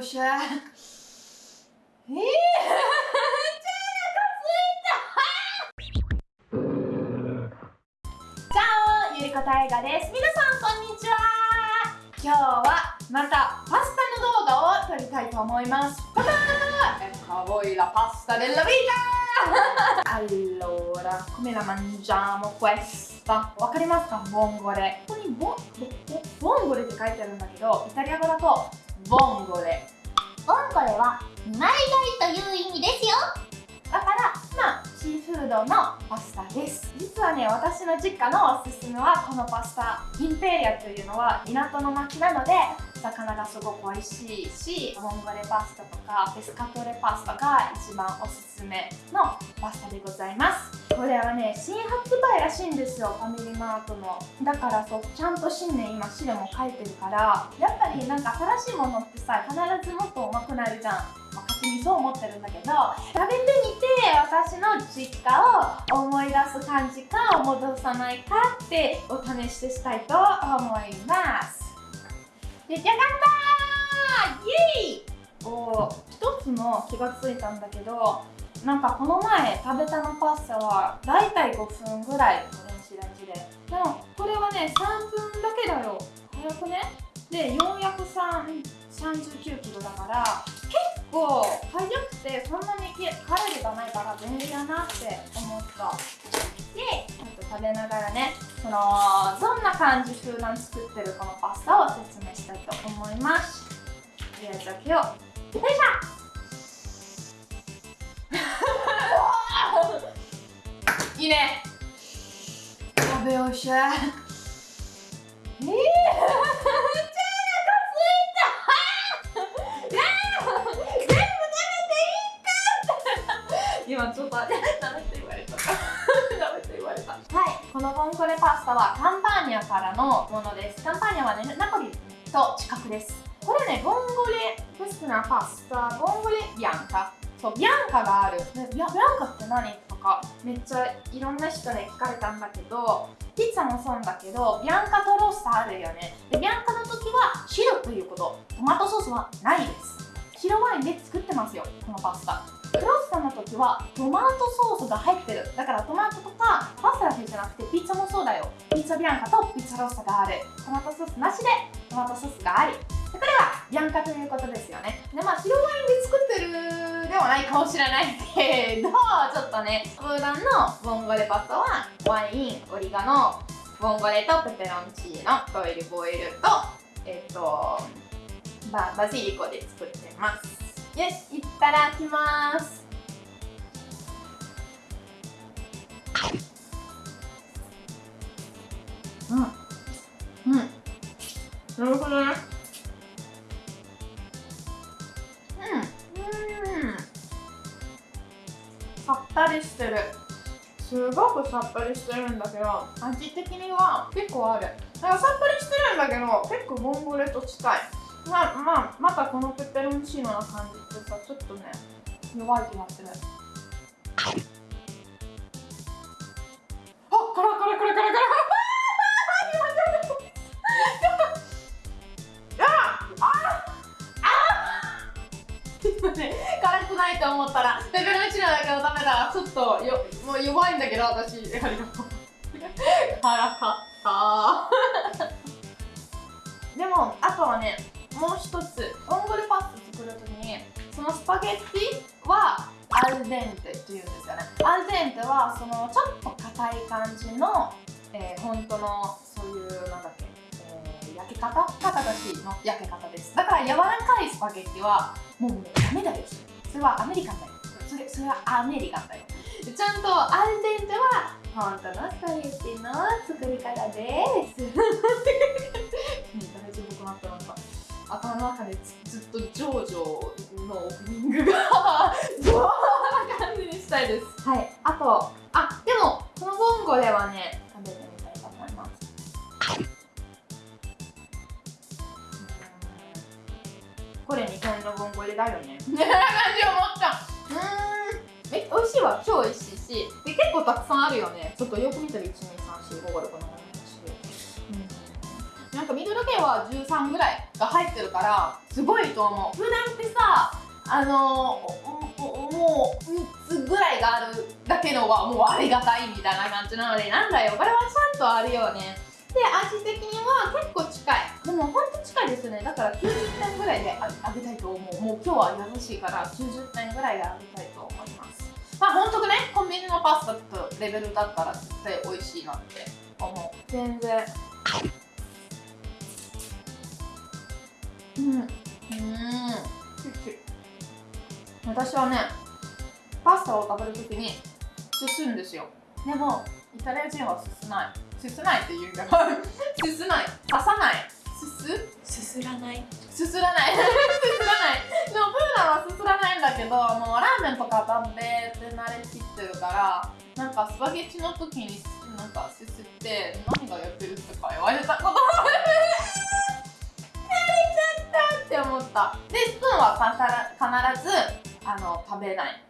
よしえー、お腹すいた。チャオゆりこたえがです。皆さんこんにちは。今日はまたパスタの動画を撮りたいと思います。パパー Ecco a voi la pasta della vita Allora, come la mangiamo questa? わかりますか？ボンゴレ。ここにボボンゴレって書いてあるんだけどイタリア語だとボンゴレ。ボンゴレは二枚貝という意味ですよ。だからまあシーフードのパスタです。実はね私の実家のおすすめはこのパスタ。インペリアというのは港の町なので魚がすごく美味しいしボンゴレパスタとかペスカトレパスタが一番おすすめのパスタでございます。これはね新発売らしいんですよファミリーマートの。だからそうちゃんと新年今資料も書いてるから。やっぱりなんか新しいものってさ必ずもっとうまくなるじゃん、勝手にそう思ってるんだけど食べてみて私の実家を思い出す感じか戻さないかってお試ししたいと思います。出来上がったイエイ!お一つの気がついたんだけどなんかこの前食べたのパスタはだいたい5分ぐらい電子レンジで。でもこれはね3分だけだよ。早くね?で439キロだから結構早くてそんなにカロリーがないから便利だなって思った。でちょっと食べながらねそのどんな感じ普段作ってるこのパスタを説明したいと思います。とりあえず開けよいしょ。いいね。食べようしえ今ちょっとダメって言われた。ダメって言われた。はい。このボンゴレパスタはカンパーニャからのものです。カンパーニャはねナポリと近くです。これねボンゴレフェスナパスタボンゴレビアンカ？そうビアンカがある。ビアビアンカって何とかめっちゃいろんな人に聞かれたんだけどピッツァもそうだけどビアンカとロースターあるよね。でビアンカの時は白ということ。トマトソースはないです。白ワインで作ってますよこのパスタ。クロッサの時はトマトソースが入ってる。だからトマトとかパスタだけじゃなくてピッツァもそうだよ。ピッツァビアンカとピッツァロッサがある。トマトソースなしでトマトソースがあり。これはビアンカということですよね。でまあ白ワインで作ってるではないかもしれないけどちょっとね普段のボンゴレパスタはワインオリガノボンゴレとペペロンチーノオイルボイルとえっ、とババジリコで作ってます。よしいただきます。うん。うん。なるほどね。うん。うん。さっぱりしてるすごくさっぱりしてるん。だけど味的には結構あるなん。かさっぱりしてるん。だけど結構ボンゴレと近いまあまあまたこのペペロンチーノな感じってさちょっとね弱い気がするあこれこれこれこれこれ辛くないと思ったらペペロンチーノだけどダメだちょっとよもう弱いんだけど私ありがとう辛かったでもあとはねもう一つボンゴレパスタ作るときにそのスパゲッティはアルデンテっていうんですよね。アルデンテはそのちょっと硬い感じの、えー、本当のそういうなんだっけ、えー、焼け方？肩がしの？焼け方です。だから柔らかいスパゲッティはもうダメだよそれはアメリカンだよ。それそれはアメリカンだよ。ちゃんとアルデンテは本当のスパゲッティの作り方です。大丈夫かなってなんか頭の中でずっとジョージョのオープニングがジョーな感じにしたいです。はいあとあでもこのボンゴレはね食べてみたいと思います。これ日本のボンゴレだよね。ね感じ思った？うん。え美味しいわ。超美味しいし。で結構たくさんあるよね。ちょっとよく見たら1 2 3 4 5 6 7 8 9 10なんかミドル系は13ぐらいが入ってるからすごいと思う。普段ってさあのもう3つぐらいがあるだけのはもうありがたいみたいな感じなのでなんだよ。これはちゃんとあるよね。で味的には結構近い。でもほんと近いですね。だから90点ぐらいであげたいと思う。もう今日は優しいから90点ぐらいであげたいと思います。まあ本当ねコンビニのパスタとレベルだったら絶対美味しいなって思う。全然。うん。うん。私はねパスタを食べるときにすすんですよ。でもイタリア人はすすない。すすないって言うんだすすない。刺さない。すす？すらない。すすらない。すすらない。でもプーナはすすらないんだけどもうラーメンとか食べて慣れきってるからなんかスパゲッティの時になんかすすって何がやってるとか言われたことあるって思った。でスプーンは必ずあの食べない。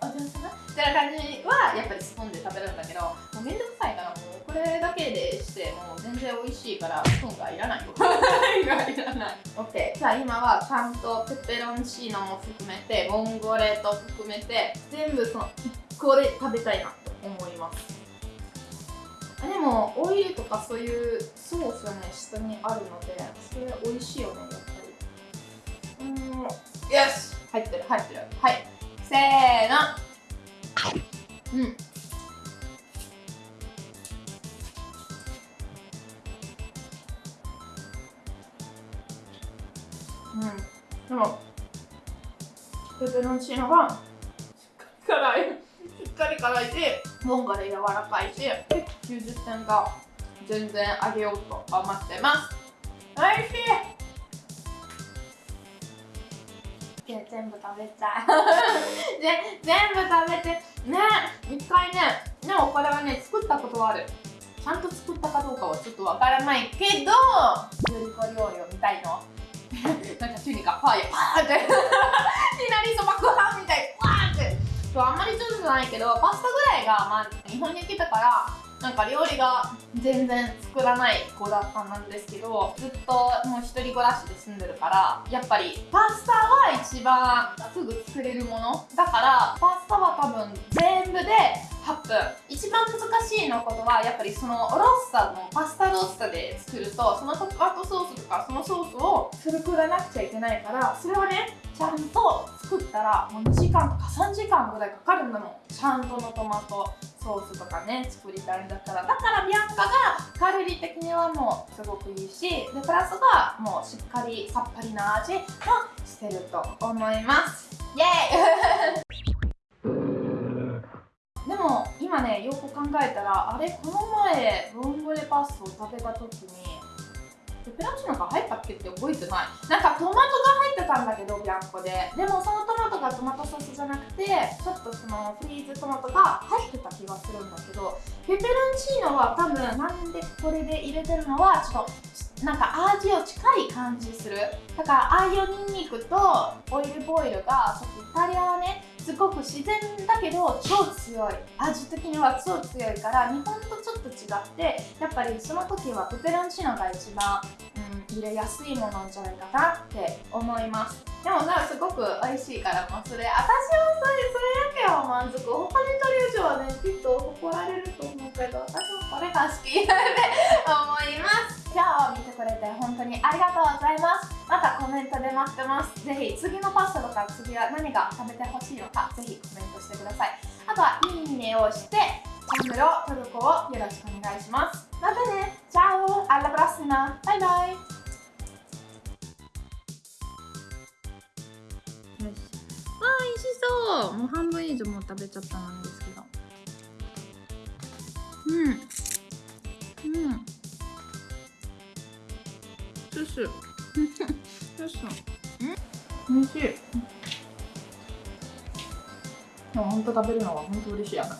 お上手なみたいな感じはやっぱりスプーンで食べるんだけどもうめんどくさいからもうこれだけでしてもう全然美味しいからスプーンがいらないよ。いらない。OK じゃあ今はちゃんとペペロンチーノも含めてボンゴレと含めて全部その1個で食べたいなと思いますでもオイルとかそういうソースがね下にあるのでそれ美味しいよねやっぱり。うん。よし。入ってる入ってる。はい。せーの。うん。うん。でもペペロンチーノがしっかり辛い。しっかり辛いしボンガで柔らかいし90点が全然あげようと思ってます。おいしい。全部食べちゃう。で全部食べてね一回ねでもこれはね作ったことある。ちゃんと作ったかどうかはちょっとわからないけど料理子料理を見たいの。なんか急にかファイヤーパーって。いきなりそばご飯みたいパーって。あんまり上手じゃないけどパスタぐらいが、まあ、日本に来たからなんか料理が全然作らない子だったんですけどずっともう一人暮らしで住んでるからやっぱりパスタは一番すぐ作れるものだからパスタは多分全部で8分一番難しいのことはやっぱりそのロッサのパスタロッサで作るとそのトマトソースとかそのソースを作らなくちゃいけないからそれをねちゃんと作ったらもう2時間とか3時間ぐらいかかるんだもんちゃんとのトマトソースとかね作りたいんだったらだからビアンカがカロリー的にはもうすごくいいしでプラスがもうしっかりさっぱりな味もしてると思います。イエーイ。でも今ねよく考えたらあれこの前ボンゴレパスタを食べた時にペペロンチーノが入ったっけって覚えてない。なんかトマトが入ってたんだけどビャンコで。でもそのトマトがトマトソースじゃなくてちょっとそのフリーズトマトが入ってた気がするんだけどペペロンチーノは多分なんでこれで入れてるのはちょっとなんか味を近い感じする。だからああいうニンニクとオイルボイルがちょっとイタリアはねすごく自然だけど超強い。味的には超強いから日本とちょっと違ってやっぱりその時はペペロンチーノが一番、うん、入れやすいものじゃないかなって思います。でもなすごく美味しいからもうそれ私はそれそれだけは満足他に取る以上はねきっと怒られると思うけど私もこれが好きって思います。今日見てくれて本当にありがとうございます。コメントで待ってますぜひ次のパスタとか次は何が食べてほしいのかぜひコメントしてくださいあとはいいねをしてチャンネルを登録をよろしくお願いしますまたねチャオアラプラスナバイバイ。よし。あ美味しそう。もう半分以上もう食べちゃったなんですけど。うん。うん。スースー。スースーん美味しいでも本当食べるのは本当嬉しいやな